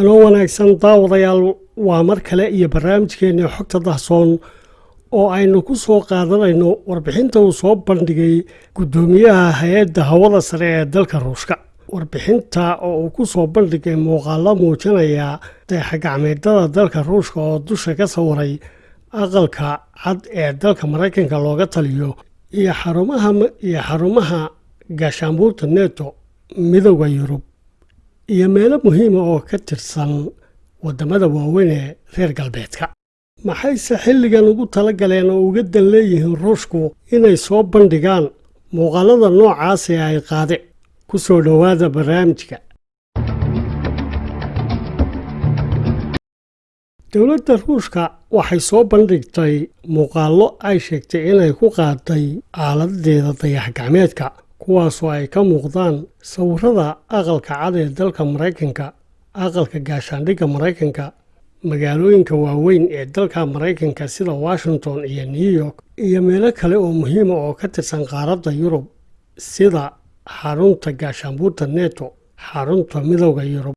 hanoo wanaagsan daawadayaal waa mar kale iyo barnaamijkeennii xogta dahsoon oo aynu ku soo qaadanayno warbixinta uu soo bandhigay guddoomiyaha hay'adda hawada sare ee dalka ruushka. Warbixinta oo uu ku soo bandhigay muuqaalo muujinaya dayaxgacmeedada dalka ruushka oo dusha ka sawiray aqalka cad ee dalka maraykanka looga taliyo iyo xarumaha gaashaanbuurta neto midooda yurub iyo meelo muhiima oo ka tirsan waddamada waaweyn ee reer galbeedka. Maxayse xilligan ugu tala galeen oo uga dan leeyihiin ruushku inay soo bandhigaan muuqaalada noocaas ee ay qaade? Ku soo dhowaada barnaamijka. Dowladda ruushka waxay soo bandhigtay muuqaallo ay sheegtay inay ku qaaday aaladeeda dayax-gacmeedka kuwaasoo ay ka muuqdaan sawirada aqalka cad ee dalka maraykanka aqalka gaashaandhigga maraykanka magaalooyinka waaweyn ee dalka maraykanka sida washington iyo new york iyo meelo kale oo muhiima oo ka tirsan qaaradda yurub sida xarunta gaashaanbuurta neto xarunta midooda yurub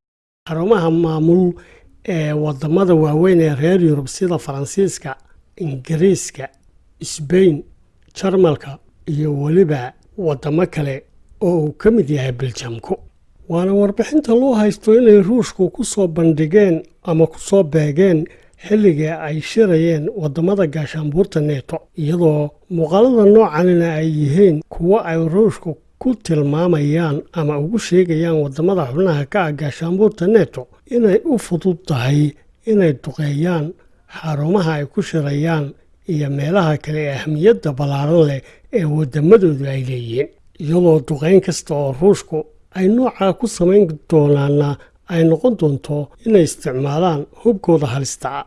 xarumaha maamul ee waddamada waaweyn ee reer yurub sida faransiiska ingiriiska sbain jarmalka iyo weliba waddamo kale oo uu ka mid yahay beljamku waana warbixinta loo haysto inay ruushku ku soo bandhigeen ama ku soo beegeen xilligii ay shirayeen waddamada gaashaanbuurta neto iyadoo muuqaalada noocanina ay yihiin kuwo ay ruushku ku tilmaamayaan ama ugu sheegayaan waddamada xubnaha ka ah gaashaanbuurta neto inay u fudud tahay inay duqeeyaan xarumaha ay ku shirayaan iyo meelaha kale ee ahmiyadda ballaaran leh ee waddamadoodu ay leeyihiin. Iyadoo duqayn kasta oo ruushku ay noocaa ku samayn doonaana ay noqon doonto inay isticmaalaan hubkooda halista ah.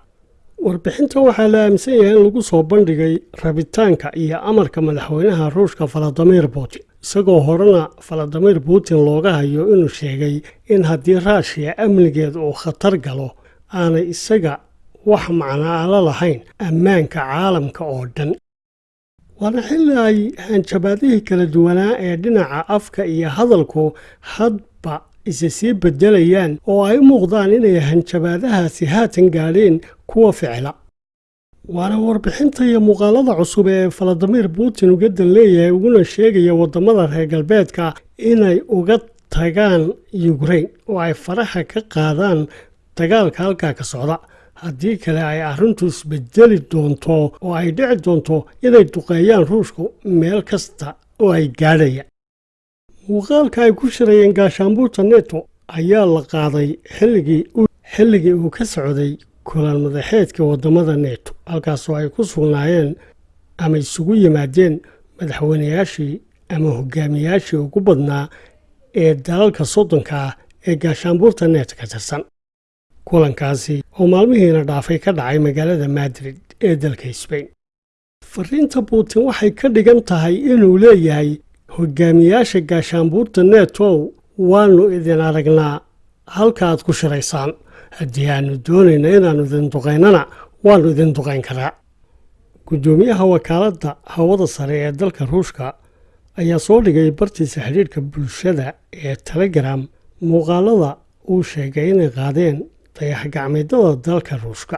Warbixintan waxaa la aaminsan yahay in lagu soo bandhigay rabitaanka iyo amarka madaxweynaha ruushka valadimir putin isagoo horena valadimir putin looga hayo inuu sheegay in haddii raashiya amnigeeda uu khatar galo aanay isaga wax macnaa la lahayn ammaanka caalamka oo dhan. Waana xilli ay hanjabaadihii kala duwanaa ee dhinaca afka iyo hadalku hadba isa sii beddelayaan oo ay u muuqdaan inay hanjabaadahaasi haatan gaadheen kuwa ficla. Waana warbixinta iyo muuqaalada cusub ee valadimir putin uga dan leeyahay uguna sheegaya waddamada reer galbeedka inay uga tagaan yukrain oo ay faraha ka qaadaan dagaalka halkaa ka socda haddii kale ay arrintu isbedeli doonto oo ay dhici doonto inay duqeeyaan ruushku meel kasta oo ay gaadhayaan muuqaalka ay ku shirayeen gaashaanbuurta neto ayaa la qaaday xilligii uu ka socday kulan madaxeedka waddamada neto halkaasoo ay ku sugnaayeen ama isugu yimaadeen madaxweynayaashii ama hogaamiyaashii ugu badnaa ee dalalka soddonka ah ee gaashaanbuurta neto ka tirsan kulankaasi oo maalmihiina dhaafay ka dhacay magaalada madrid ee dalka sbain fariinta putin waxay ka dhigan tahay inuu leeyahay hogaamiyaasha gaashaanbuurta netow waannu idin aragnaa halkaaad ku shiraysaan haddii aannu doonayna inaannu idin duqaynana waannu idin duqayn karaa. Guddoomiyaha wakaaladda hawada sare ee dalka ruushka ayaa soo dhigay bartiisa xidhiidhka bulshada ee telegram muuqaalada uu sheegay inay qaadeen dayax-gacmeedada dalka ruushka.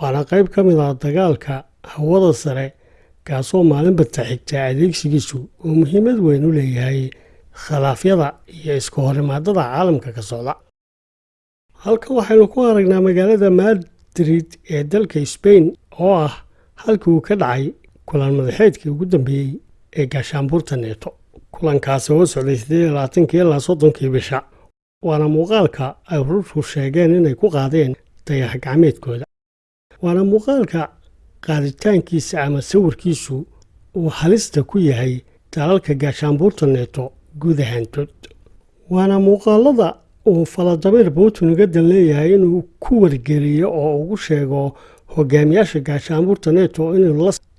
Waana qayb ka mid ah dagaalka hawada sare kaasoo maalinba taxigta adeegsigiisu uu muhiimad weyn u leeyahay khilaafyada iyo isku horimaadada caalamka ka socda. Halkan waxaynu ku aragnaa magaalada madrid ee dalka sbain oo ah halkii uu ka dhacay kulan madaxeedkii ugu dambeeyey ee gaashaanbuurta neeto kulankaasi oo socday siddeed labaatankii ilaa soddonkii bisha waana muuqaalka ay ruushku sheegeen inay ku qaadeen dayax gacmeedkooda. Waana muuqaalka qaaditaankiisa ama sawirkiisu uu halista ku yahay dalalka gaashaanbuurta neeto guud ahaantood waana muuqaalada uu valadimir putin uga dan leeyahay inuu ku wargeliyo oo ugu sheego hogaamiyaasha gaashaanbuurta neto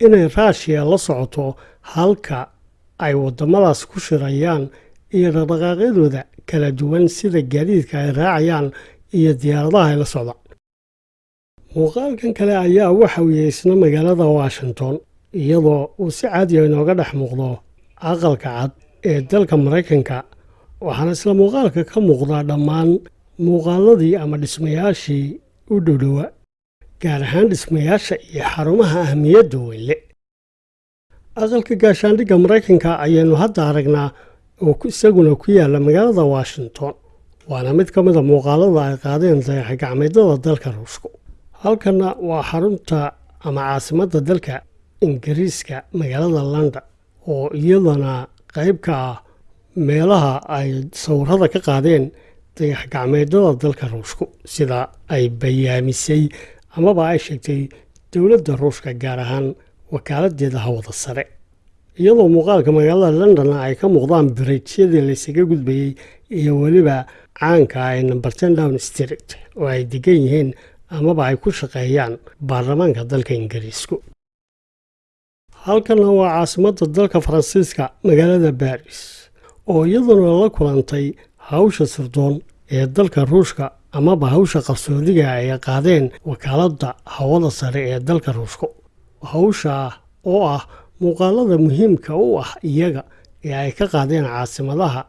inay raashiya la socoto halka ay waddamadaas ku shirayaan iyo dhaqdhaqaaqyadooda kala duwan sida gaadiidka ay raacayaan iyo diyaaradaha ay la socdaan muuqaalkan kale ayaa waxa yahay isna magaalada washington iyadoo uu si caadiya inooga dhex muuqdo aqalka cad ee dalka maraykanka waxaana isla muuqaalka ka muuqdaa dhammaan muuqaaladii ama dhismayaashii u dhowdhowa gaar ahaan dhismayaasha iyo xarumaha ahmiyadda weynle. Aqalka gaashaandhigga maraykanka ayaynu hadda aragnaa oo isaguna ku yaalla magaalada washington. Waana mid ka mida muuqaalada ay qaadeen dayaxa gacmeedyada dalka ruushku. Halkanna waa xarunta ama caasimadda dalka ingiriiska magaalada london oo iyadana qayb ka ah meelaha ay sawirada ka qaadeen dayax gacmeedyada dalka ruushku sida ay bayaamisay amaba ay sheegtay dowladda ruushka gaar ahaan wakaaladdeeda hawada sare iyadoo muuqaalka magaalada londonna ay ka muuqdaan biriijyadii laysaga gudbayey iyo weliba caanka ay number ten down street oo ay degan yihiin amaba ay ku shaqeeyaan baarlamaanka dalka ingiriisku. Halkanna waa caasimadda dalka faransiiska magaalada baris oo iyaduna la kulantay hawsha sirdoon ee dalka ruushka amaba hawsha qarsoodiga ay qaadeen wakaaladda hawada sare ee dalka ruushka hawsha oo ah muuqaalada muhiimka u ah iyaga ee ay ka qaadeen caasimadaha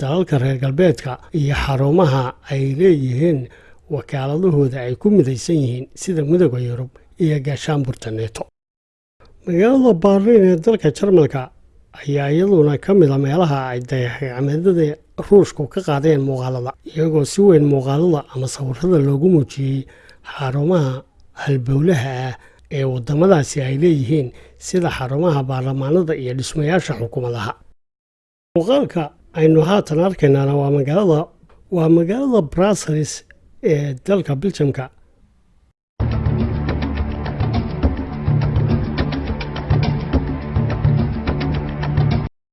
dalalka reer galbeedka iyo xarumaha ay leeyihiin wakaaladahooda ay ku midaysan yihiin sida midooda yurub iyo gaashaanburta neeto magaalada baarliin ee dalka jarmalka ayaa iyaduna ka mida meelaha ay dayaxgacmeedada ruushku ka qaadeen muuqaalada iyagoo si weyn muuqaalada ama sawirada loogu muujiyey xarumaha halbowlaha ah ee waddamadaasi ay leeyihiin sida xarumaha baarlamaanada iyo dhismayaasha xukuumadaha. Muuqaalka aynu haatan arkaynaana waa magaalada waa magaalada brussels ee dalka biljamka